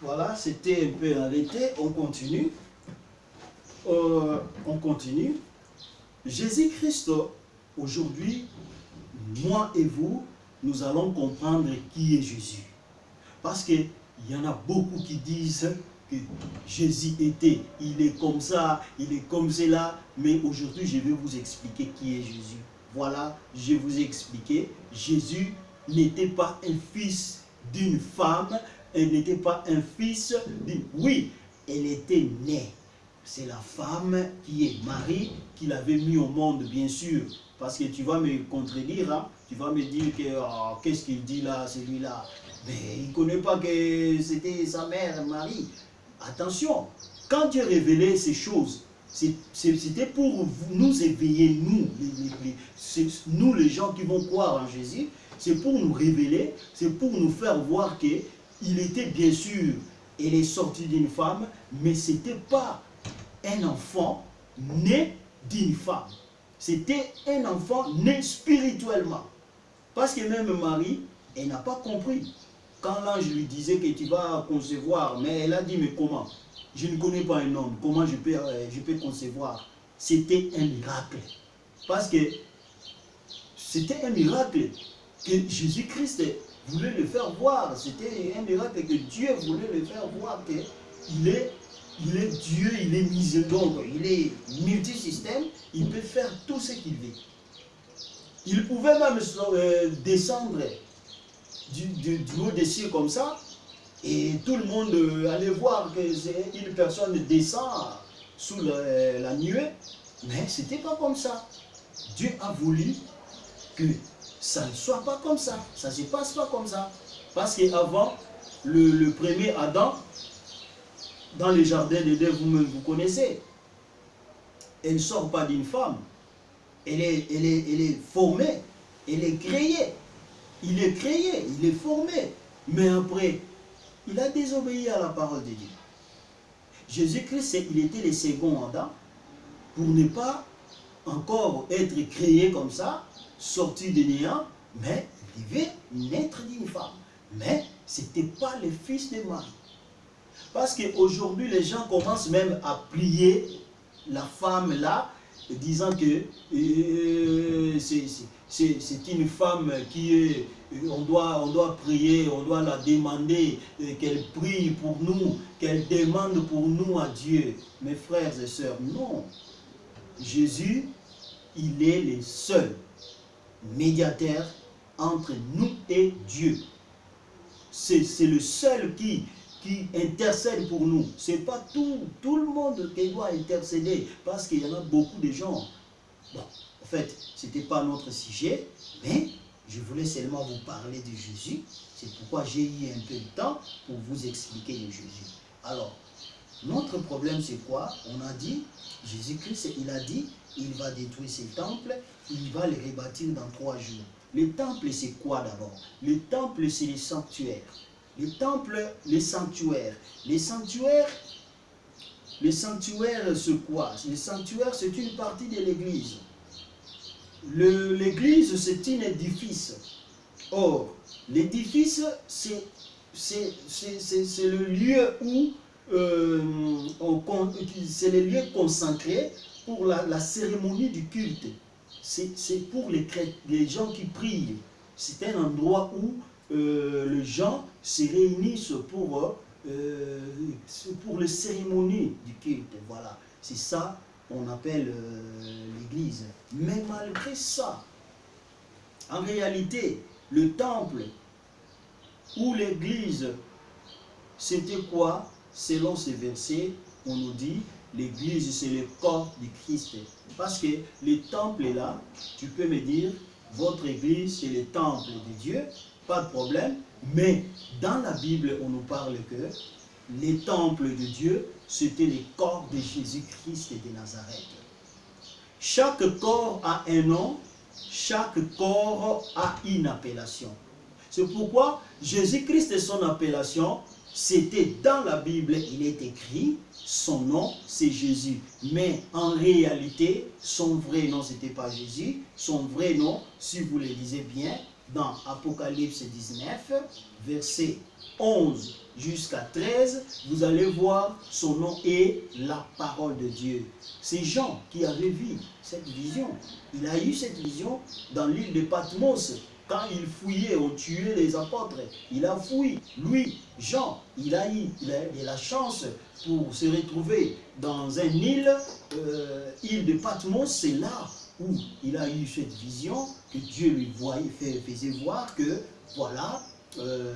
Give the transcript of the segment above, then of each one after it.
Voilà, c'était un peu arrêté. On continue. Euh, on continue. Jésus-Christ, aujourd'hui, moi et vous, nous allons comprendre qui est Jésus. Parce qu'il y en a beaucoup qui disent que Jésus était, il est comme ça, il est comme cela, mais aujourd'hui je vais vous expliquer qui est Jésus. Voilà, je vous ai Jésus n'était pas un fils d'une femme, elle n'était pas un fils. Oui, elle était née. C'est la femme qui est Marie, qui l'avait mis au monde, bien sûr. Parce que tu vas me contredire, hein. tu vas me dire que oh, qu'est-ce qu'il dit là, celui-là. Mais il ne connaît pas que c'était sa mère, Marie. Attention, quand Dieu révélait ces choses, c'était pour nous éveiller, nous, les, nous les gens qui vont croire en Jésus, c'est pour nous révéler, c'est pour nous faire voir qu'il était bien sûr, il est sorti d'une femme, mais ce n'était pas un enfant né d'une femme. C'était un enfant né spirituellement. Parce que même Marie, elle n'a pas compris. Quand l'ange lui disait que tu vas concevoir, mais elle a dit, mais comment? Je ne connais pas un homme, comment je peux, euh, je peux concevoir? C'était un miracle. Parce que c'était un miracle que Jésus-Christ voulait le faire voir. C'était un miracle que Dieu voulait le faire voir qu'il est, il est Dieu, il est miséricorde, il est multisystème, il peut faire tout ce qu'il veut. Il pouvait même euh, descendre du, du, haut des cieux comme ça, et tout le monde euh, allait voir que une personne descend sous la nuée, mais ce n'était pas comme ça. Dieu a voulu que ça ne soit pas comme ça, ça ne se passe pas comme ça. Parce qu'avant, le, le premier Adam, dans les jardins d'Éden, vous, vous connaissez, elle ne sort pas d'une femme, elle est, elle, est, elle est formée, elle est créée. Il est créé, il est formé. Mais après, il a désobéi à la parole de Dieu. Jésus-Christ, il était le second Adam pour ne pas encore être créé comme ça, sorti de néant, mais il devait naître d'une femme. Mais ce n'était pas le fils de Marie. Parce qu'aujourd'hui, les gens commencent même à plier la femme là, disant que euh, c'est une femme qui est, on doit, on doit prier, on doit la demander euh, qu'elle prie pour nous, qu'elle demande pour nous à Dieu. Mes frères et sœurs, non. Jésus, il est le seul médiateur entre nous et Dieu. C'est le seul qui, qui intercède pour nous. Ce n'est pas tout, tout le monde qui doit intercéder, parce qu'il y en a beaucoup de gens. Bon, en fait, ce n'était pas notre sujet, mais je voulais seulement vous parler de Jésus. C'est pourquoi j'ai eu un peu de temps pour vous expliquer de Jésus. Alors, notre problème, c'est quoi? On a dit, Jésus-Christ, il a dit, il va détruire ses temples, il va les rebâtir dans trois jours. Les temples, c'est quoi d'abord? Les temples, c'est les sanctuaires. Les temples, les sanctuaires. Les sanctuaires, les sanctuaires, c'est quoi? Les sanctuaires, c'est une partie de l'église. L'église, c'est un édifice. Or, l'édifice, c'est le lieu où euh, c'est le lieu consacré pour la, cérémonie du culte. C'est pour les, les gens qui prient. C'est un endroit où euh, les gens se réunissent pour, euh, pour les cérémonies du culte. Voilà, c'est ça qu'on appelle euh, l'église. Mais malgré ça, en réalité, le temple ou l'église, c'était quoi? Selon ces versets, on nous dit, l'église c'est le corps du Christ. Parce que le temple est là, tu peux me dire, votre église c'est le temple de Dieu, pas de problème. Mais dans la Bible, on nous parle que les temples de Dieu, c'était les corps de Jésus-Christ de Nazareth. Chaque corps a un nom, chaque corps a une appellation. C'est pourquoi Jésus-Christ et son appellation, c'était dans la Bible, il est écrit, son nom c'est Jésus. Mais en réalité, son vrai nom, c'était pas Jésus. Son vrai nom, si vous le lisez bien, dans Apocalypse 19, verset 11 jusqu'à 13, vous allez voir son nom est la parole de Dieu. C'est Jean qui avait vu cette vision. Il a eu cette vision dans l'île de Patmos. Quand il fouillait, on tuait les apôtres. Il a fouillé. Lui, Jean, il a eu, il la chance pour se retrouver dans une île, euh, île de Patmos. C'est là où il a eu cette vision que Dieu lui voyait, faisait voir que, voilà, euh,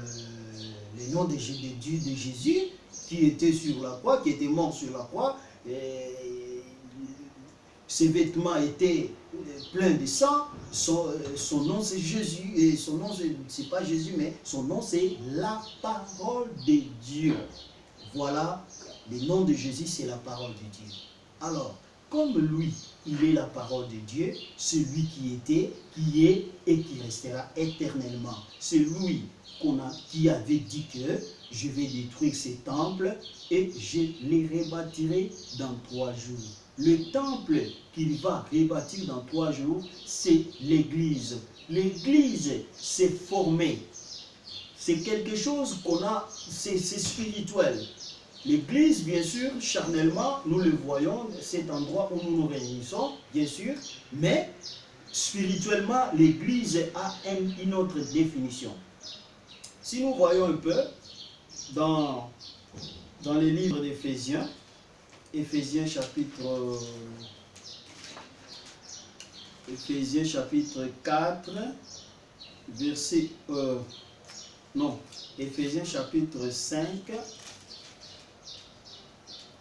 le nom de, Dieu, de Jésus, qui était sur la croix, qui était mort sur la croix, et ses vêtements étaient pleins de sang, son, son nom c'est Jésus, et son nom c'est pas Jésus, mais son nom c'est la parole de Dieu. Voilà, le nom de Jésus c'est la parole de Dieu. Alors, comme lui, il est la parole de Dieu, celui qui était, qui est et qui restera éternellement. C'est lui a, qui avait dit que je vais détruire ces temples et je les rebâtirai dans trois jours. Le temple qu'il va rebâtir dans trois jours, c'est l'église. L'église s'est formée. C'est quelque chose qu'on a, c'est spirituel. L'église, bien sûr, charnellement, nous le voyons, cet endroit où nous nous réunissons, bien sûr, mais spirituellement, l'église a une autre définition. Si nous voyons un peu dans, dans les livres d'Éphésiens, Éphésiens chapitre, Éphésiens chapitre 4, verset, euh, non, Éphésiens chapitre 5,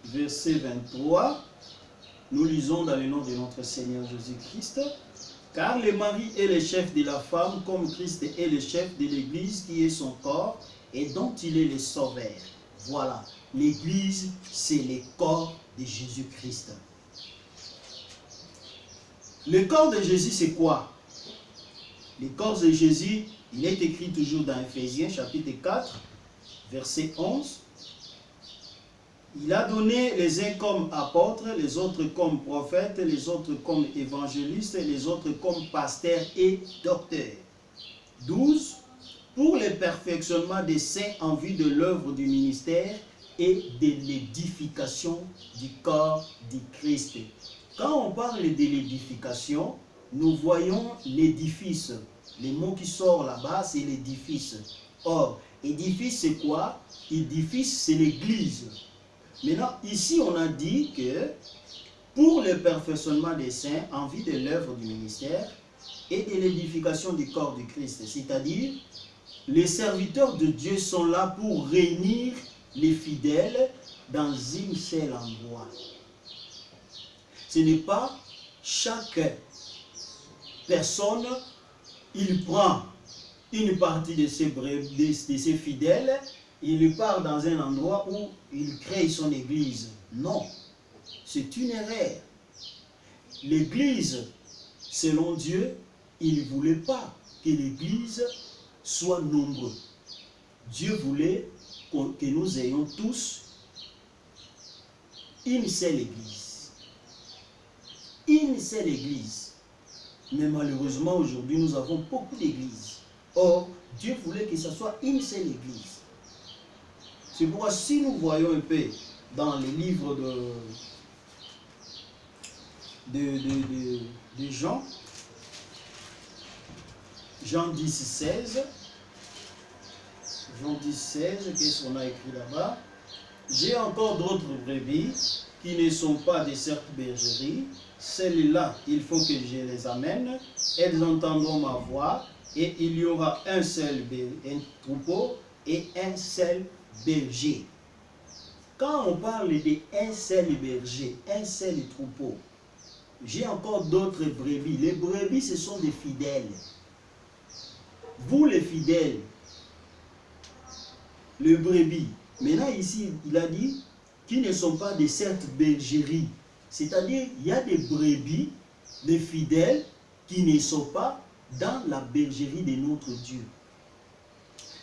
verset 23, nous lisons dans le nom de notre Seigneur Jésus-Christ, car le mari est le chef de la femme, comme Christ est le chef de l'Église qui est son corps et dont il est le sauveur. Voilà, l'Église, c'est le corps de Jésus-Christ. Le corps de Jésus, c'est quoi? Le corps de Jésus, il est écrit toujours dans Ephésiens chapitre 4, verset 11. Il a donné les uns comme apôtres, les autres comme prophètes, les autres comme évangélistes, les autres comme pasteurs et docteurs. 12. Pour le perfectionnement des saints en vue de l'œuvre du ministère et de l'édification du corps du Christ. Quand on parle de l'édification, nous voyons l'édifice. Le mot qui sort là-bas, c'est l'édifice. Or, édifice, c'est quoi? Édifice, c'est l'église. Maintenant, ici, on a dit que pour le perfectionnement des saints en vue de l'œuvre du ministère et de l'édification du corps du Christ, c'est-à-dire les serviteurs de Dieu sont là pour réunir les fidèles dans une seule endroit. Ce n'est pas chaque personne, il prend une partie de ses, de ses fidèles il part dans un endroit où il crée son église. Non, c'est une erreur. L'église, selon Dieu, il ne voulait pas que l'église soit nombreuse. Dieu voulait que nous ayons tous une seule église. Une seule église. Mais malheureusement, aujourd'hui, nous avons beaucoup d'églises. Or, Dieu voulait que ce soit une seule église. C'est pourquoi si nous voyons un peu dans les livres de, de, Jean, Jean 10, 16, Jean 10, 16, qu'est-ce qu'on a écrit là-bas? J'ai encore d'autres brebis qui ne sont pas des certes bergeries. Celles-là, il faut que je les amène. Elles entendront ma voix et il y aura un seul troupeau et un seul berger. Quand on parle d'un seul berger, un seul troupeau, j'ai encore d'autres brebis. Les brebis, ce sont des fidèles. Vous, les fidèles, les brebis. Maintenant, ici, il a dit qu'ils ne sont pas de cette bergerie. C'est-à-dire, il y a des brebis, des fidèles, qui ne sont pas dans la bergerie de notre Dieu.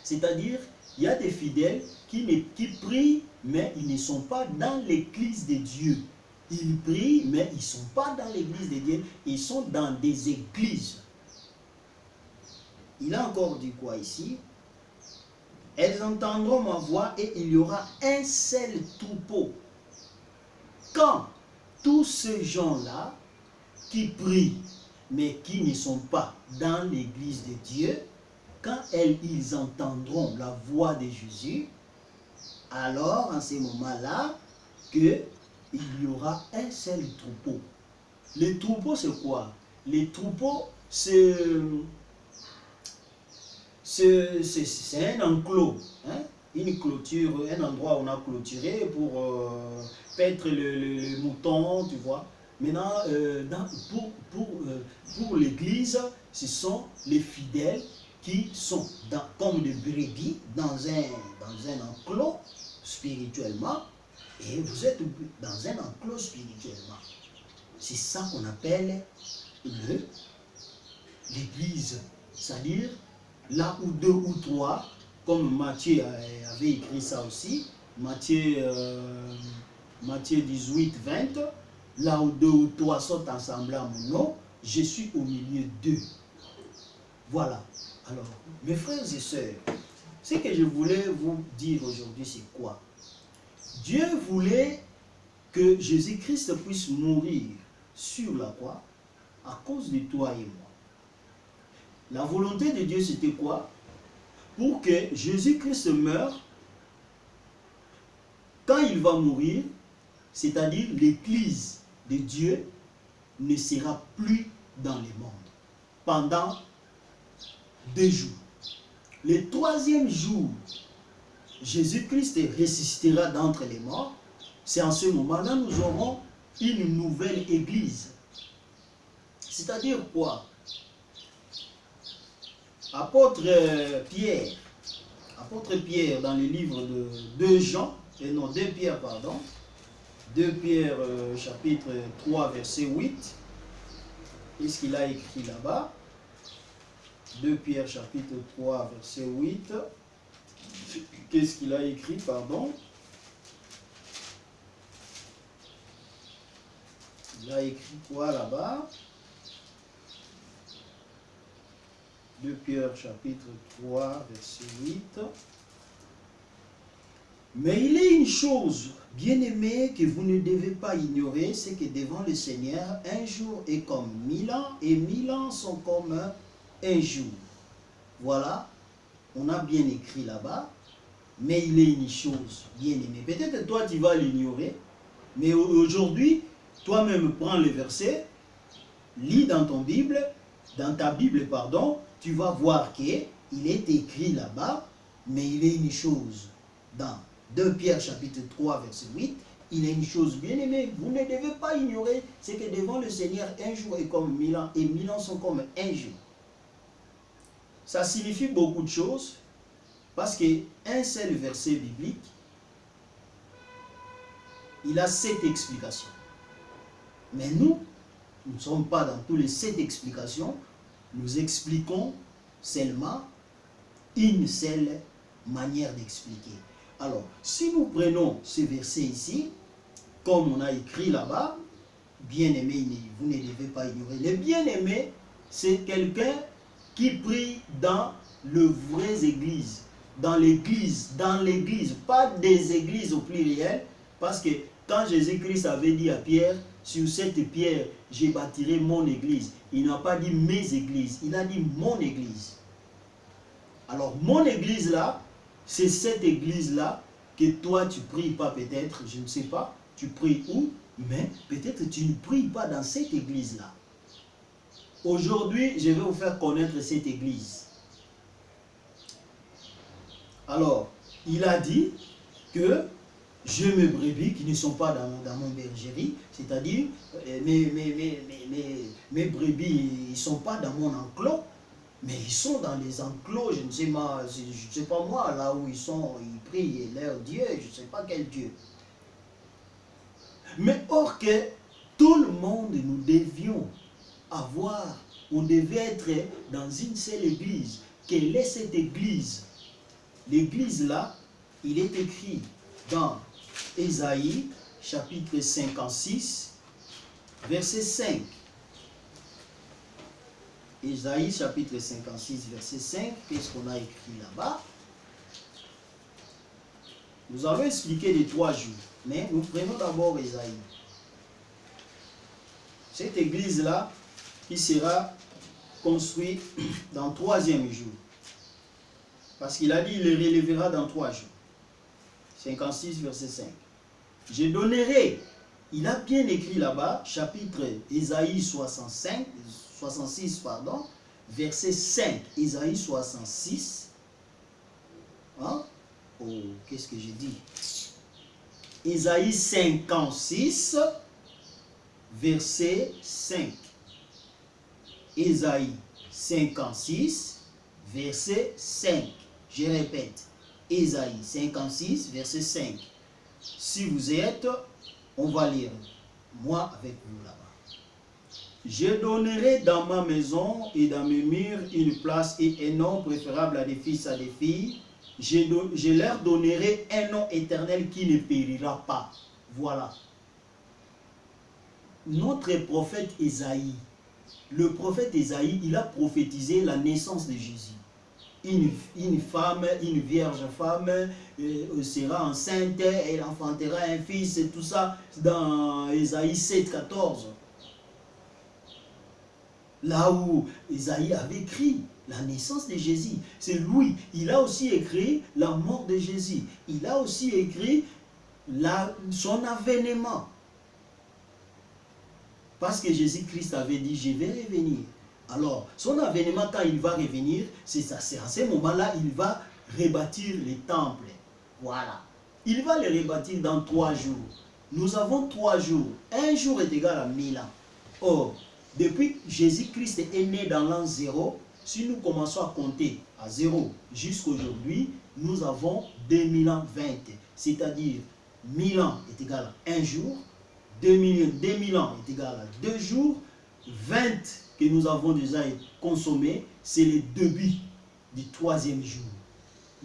C'est-à-dire, il y a des fidèles qui, qui prient, mais ils ne sont pas dans l'église de Dieu. Ils prient, mais ils ne sont pas dans l'église de Dieu. Ils sont dans des églises. il a encore dit quoi ici? Elles entendront ma voix et il y aura un seul troupeau. Quand tous ces gens-là qui prient, mais qui ne sont pas dans l'église de Dieu, quand ils entendront la voix de Jésus, alors en ces moments-là, qu'il y aura un seul troupeau. Les troupeaux, c'est quoi? Les troupeaux, c'est c'est un enclos, hein? une clôture, un endroit où on a clôturé pour euh, paître le, mouton, tu vois. Maintenant, euh, pour, pour, euh, pour l'église, ce sont les fidèles qui sont dans, comme des brebis dans un, dans un enclos spirituellement et vous êtes dans un enclos spirituellement. C'est ça qu'on appelle l'église. C'est-à-dire là où deux ou trois, comme Matthieu avait écrit ça aussi, Matthieu, euh, Matthieu 18, 20, là où deux ou trois sont ensemble à mon nom, je suis au milieu d'eux. Voilà. Alors, mes frères et sœurs, ce que je voulais vous dire aujourd'hui, c'est quoi? Dieu voulait que Jésus-Christ puisse mourir sur la croix à cause de toi et moi. La volonté de Dieu, c'était quoi? Pour que Jésus-Christ meure, quand il va mourir, c'est-à-dire l'Église de Dieu ne sera plus dans le monde pendant deux jours. Le troisième jour, Jésus-Christ ressuscitera d'entre les morts. C'est en ce moment-là nous aurons une nouvelle église. C'est-à-dire quoi? Apôtre Pierre, apôtre Pierre dans le livre de 2 Jean, et non 2 Pierre, pardon, 2 Pierre euh, chapitre 3 verset 8, qu'est-ce qu'il a écrit là-bas? 2 Pierre chapitre 3 verset 8, qu'est-ce qu'il a écrit, pardon? Il a écrit quoi là-bas? 2 Pierre chapitre 3 verset 8. Mais il est une chose, bien aimée, que vous ne devez pas ignorer, c'est que devant le Seigneur, un jour est comme mille ans, et mille ans sont comme un jour. Voilà, on a bien écrit là-bas, mais il est une chose, bien aimée. Peut-être toi, tu vas l'ignorer, mais aujourd'hui, toi-même prends le verset, lis dans ton Bible, dans ta Bible, pardon, tu vas voir qu'il est écrit là-bas, mais il est une chose. Dans 2 Pierre chapitre 3 verset 8, il est une chose bien aimée. Vous ne devez pas ignorer, c'est que devant le Seigneur, un jour est comme mille ans, et mille ans sont comme un jour. Ça signifie beaucoup de choses, parce qu'un seul verset biblique, il a sept explications. Mais nous, nous ne sommes pas dans tous les sept explications, nous expliquons seulement une seule manière d'expliquer. Alors, si nous prenons ce verset ici, comme on a écrit là-bas, bien-aimé, vous ne devez pas ignorer. Le bien-aimé, c'est quelqu'un qui prie dans le vraies églises, dans l'église, dans l'église, pas des églises au pluriel, parce que quand Jésus-Christ avait dit à Pierre, sur cette pierre, j'ai bâtirai mon église. Il n'a pas dit mes églises, il a dit mon église. Alors, mon église là, c'est cette église-là que toi tu pries pas peut-être, je ne sais pas, tu pries où, mais peut-être tu ne pries pas dans cette église-là. Aujourd'hui, je vais vous faire connaître cette église. Alors, il a dit que je mes brebis qui ne sont pas dans, mon bergerie, c'est-à-dire euh, mes, mes, mes, brebis, ils ne sont pas dans mon enclos, mais ils sont dans les enclos, je ne sais pas, je sais pas moi, là où ils sont, ils prient leur Dieu, je ne sais pas quel Dieu. Mais or que tout le monde, nous devions avoir, on devait être dans une seule église. Quelle est cette église? L'église là, il est écrit dans Ésaïe, chapitre 56, verset 5. Ésaïe chapitre 56, verset 5, qu'est-ce qu'on a écrit là-bas? Nous allons expliquer les trois jours, mais nous prenons d'abord Ésaïe. Cette église-là, qui sera construite dans le troisième jour. Parce qu'il a dit, il le relèvera dans trois jours. 56, verset 5. Je donnerai, il a bien écrit là-bas, chapitre Ésaïe 65, 66, pardon, verset 5, Isaïe 66. Hein? Oh, qu'est-ce que j'ai dit? Isaïe 56, verset 5. Isaïe 56, verset 5. Je répète, Isaïe 56, verset 5. Si vous êtes, on va lire. Moi avec vous là. Je donnerai dans ma maison et dans mes murs une place et un nom préférable à des fils à des filles. Je, leur donnerai un nom éternel qui ne périra pas. Voilà. Notre prophète Isaïe, le prophète Isaïe, il a prophétisé la naissance de Jésus. Une, femme, une vierge femme euh, sera enceinte, elle enfantera un fils, et tout ça dans Isaïe 7, 14 là où Isaïe avait écrit la naissance de Jésus. C'est lui. Il a aussi écrit la mort de Jésus. Il a aussi écrit son avènement. Parce que Jésus-Christ avait dit, je vais revenir. Alors, son avènement, quand il va revenir, c'est à ce moment-là, il va rebâtir les temples. Voilà. Il va les rebâtir dans trois jours. Nous avons trois jours. Un jour est égal à mille ans. Or, depuis Jésus-Christ est né dans l'an zéro, si nous commençons à compter à zéro jusqu'aujourd'hui, nous avons 2000 ans 20. C'est-à-dire 1000 ans est égal à un jour, 2000, 2000 ans est égal à deux jours, 20 que nous avons déjà consommés, c'est le début du troisième jour.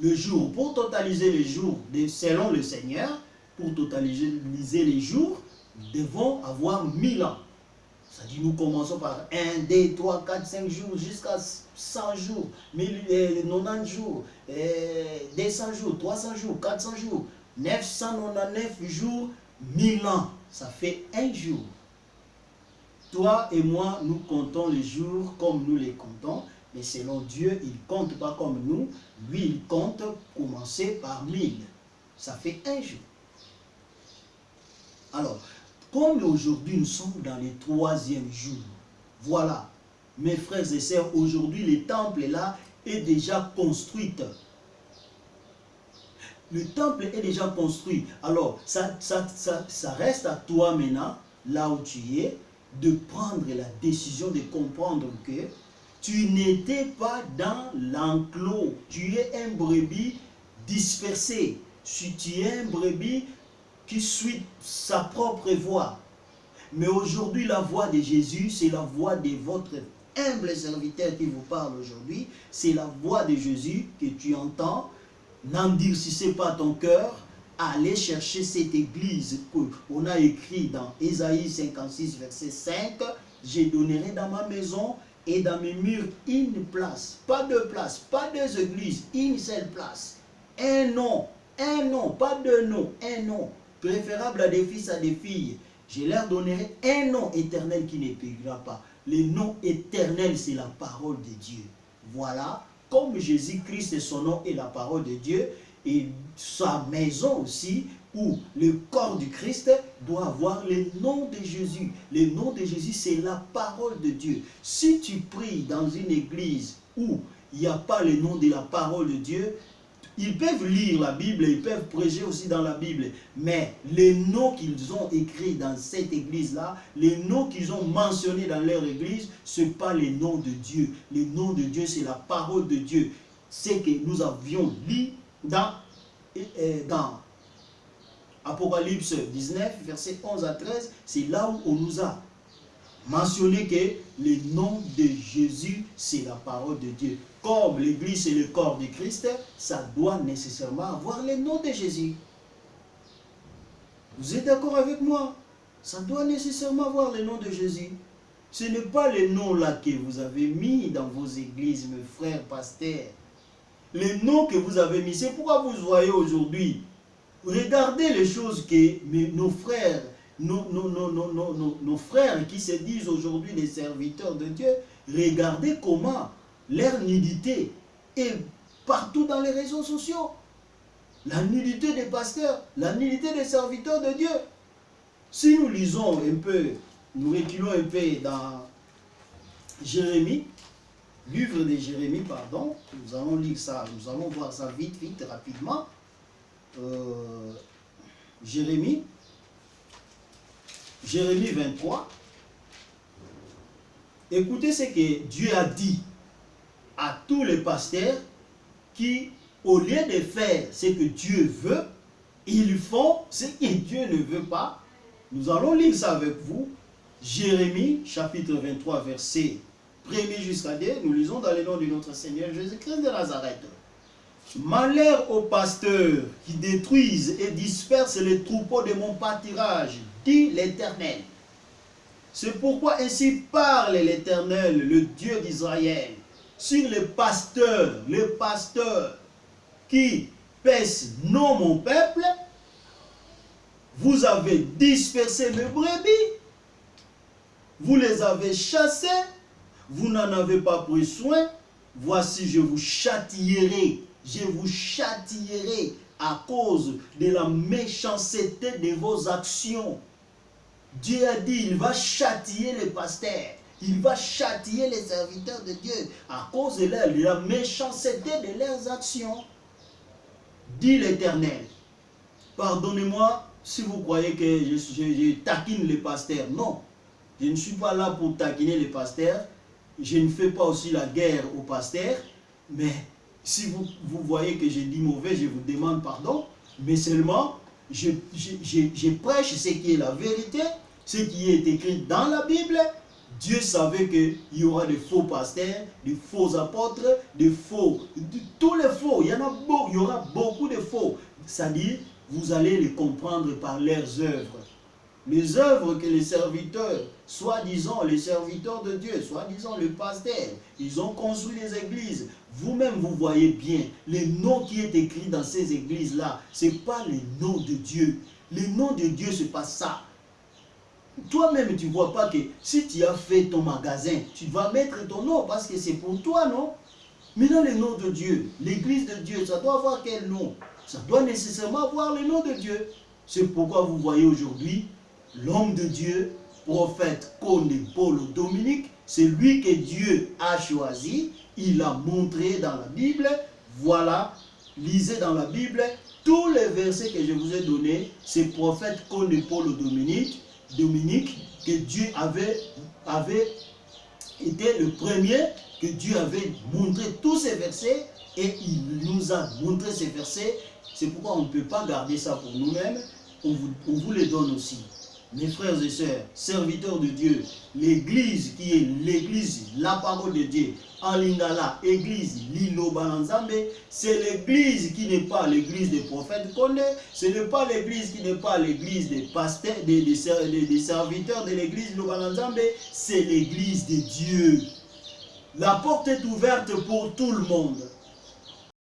Le jour, pour totaliser les jours selon le Seigneur, pour totaliser les jours, nous devons avoir 1000 ans. Dit, nous commençons par 1, 2, 3, 4, 5 jours, jusqu'à 100 jours, 90 jours, 200 jours, 300 jours, 400 jours, 999 jours, 1000 ans. Ça fait un jour. Toi et moi, nous comptons les jours comme nous les comptons, mais selon Dieu, il ne compte pas comme nous. Lui, il compte commencer par 1000. Ça fait un jour. Alors, comme aujourd'hui nous sommes dans les troisième jour, voilà, mes frères et sœurs, aujourd'hui le temple là est déjà construit. Le temple est déjà construit. Alors, ça, ça, reste à toi maintenant, là où tu es, de prendre la décision de comprendre que tu n'étais pas dans l'enclos. Tu es un brebis dispersé. Si tu es un brebis qui suit sa propre voix. Mais aujourd'hui, la voix de Jésus, c'est la voix de votre humble serviteur qui vous parle aujourd'hui. C'est la voix de Jésus que tu entends. N'endurcissez pas ton cœur. Allez chercher cette église qu'on a écrit dans Ésaïe 56, verset 5. Je donnerai dans ma maison et dans mes murs une place. Pas deux places, pas deux églises, une seule place. Un nom, un nom, pas deux noms, un nom préférable à des fils, à des filles. Je leur donnerai un nom éternel qui ne périra pas. Le nom éternel, c'est la parole de Dieu. Voilà, comme Jésus-Christ est son nom et la parole de Dieu, et sa maison aussi, où le corps du Christ doit avoir le nom de Jésus. Le nom de Jésus, c'est la parole de Dieu. Si tu pries dans une église où il n'y a pas le nom de la parole de Dieu, ils peuvent lire la Bible, ils peuvent prêcher aussi dans la Bible. Mais les noms qu'ils ont écrits dans cette église-là, les noms qu'ils ont mentionnés dans leur église, ce n'est pas les noms de Dieu. Les noms de Dieu, c'est la parole de Dieu. C'est que nous avions lu dans, Apocalypse 19, verset 11 à 13. C'est là où on nous a mentionné que le nom de Jésus, c'est la parole de Dieu comme l'Église est le corps de Christ, ça doit nécessairement avoir le nom de Jésus. Vous êtes d'accord avec moi? Ça doit nécessairement avoir le nom de Jésus. Ce n'est pas les noms là que vous avez mis dans vos églises, mes frères pasteurs. Les noms que vous avez mis, c'est pourquoi vous voyez aujourd'hui. Regardez les choses que nos frères, nos, nos, nos, nos frères qui se disent aujourd'hui les serviteurs de Dieu, regardez comment leur nudité est partout dans les réseaux sociaux. La nudité des pasteurs, la nudité des serviteurs de Dieu. Si nous lisons un peu, nous reculons un peu dans Jérémie, livre de Jérémie, pardon, nous allons lire ça, nous allons voir ça vite, vite, rapidement. Euh, Jérémie, Jérémie 23. Écoutez ce que Dieu a dit à tous les pasteurs qui, au lieu de faire ce que Dieu veut, ils font ce que Dieu ne veut pas. Nous allons lire ça avec vous. Jérémie, chapitre 23, verset 1 jusqu'à 2. Nous lisons dans le nom de notre Seigneur Jésus-Christ de Nazareth. Malheur aux pasteurs qui détruisent et dispersent les troupeaux de mon pâturage, dit l'Éternel. C'est pourquoi ainsi parle l'Éternel, le Dieu d'Israël, sur les pasteurs, les pasteurs qui pèsent non mon peuple, vous avez dispersé mes brebis, vous les avez chassés, vous n'en avez pas pris soin, voici je vous châtierai, je vous châtierai à cause de la méchanceté de vos actions. Dieu a dit, il va châtier les pasteurs, il va châtier les serviteurs de Dieu à cause de, de la méchanceté de leurs actions. Dit l'Éternel, pardonnez-moi si vous croyez que je, taquine les pasteurs. Non, je ne suis pas là pour taquiner les pasteurs. Je ne fais pas aussi la guerre aux pasteurs. Mais si vous, vous voyez que j'ai dit mauvais, je vous demande pardon. Mais seulement, je, je prêche ce qui est la vérité, ce qui est écrit dans la Bible. Dieu savait qu'il y aura des faux pasteurs, des faux apôtres, des faux, tous les faux. Il y en a beaucoup, il y aura beaucoup de faux. C'est-à-dire, vous allez les comprendre par leurs œuvres. Les œuvres que les serviteurs, soi-disant les serviteurs de Dieu, soi-disant le pasteur, ils ont construit des églises. Vous-même, vous voyez bien, les noms qui est écrits dans ces églises-là, ce n'est pas les noms de Dieu. Les noms de Dieu, ce n'est pas ça. Toi-même, tu ne vois pas que si tu as fait ton magasin, tu vas mettre ton nom parce que c'est pour toi, non? Mais dans les noms de Dieu, l'église de Dieu, ça doit avoir quel nom? Ça doit nécessairement avoir le nom de Dieu. C'est pourquoi vous voyez aujourd'hui l'homme de Dieu, prophète Conde Paul Dominique, c'est lui que Dieu a choisi. Il a montré dans la Bible. Voilà, lisez dans la Bible tous les versets que je vous ai donnés. C'est prophète Conde Paul Dominique, Dominique que Dieu avait, avait été le premier que Dieu avait montré tous ces versets et il nous a montré ces versets c'est pourquoi on ne peut pas garder ça pour nous-mêmes, on vous, les donne aussi. Mes frères et sœurs, serviteurs de Dieu, l'église qui est l'église, la parole de Dieu, en lingala, église Lilo Balanzambe, c'est l'église qui n'est pas l'église des prophètes Kone, ce n'est pas l'église qui n'est pas l'église des pasteurs, des, serviteurs de l'église Lilo Balanzambe, c'est l'église de Dieu. La porte est ouverte pour tout le monde.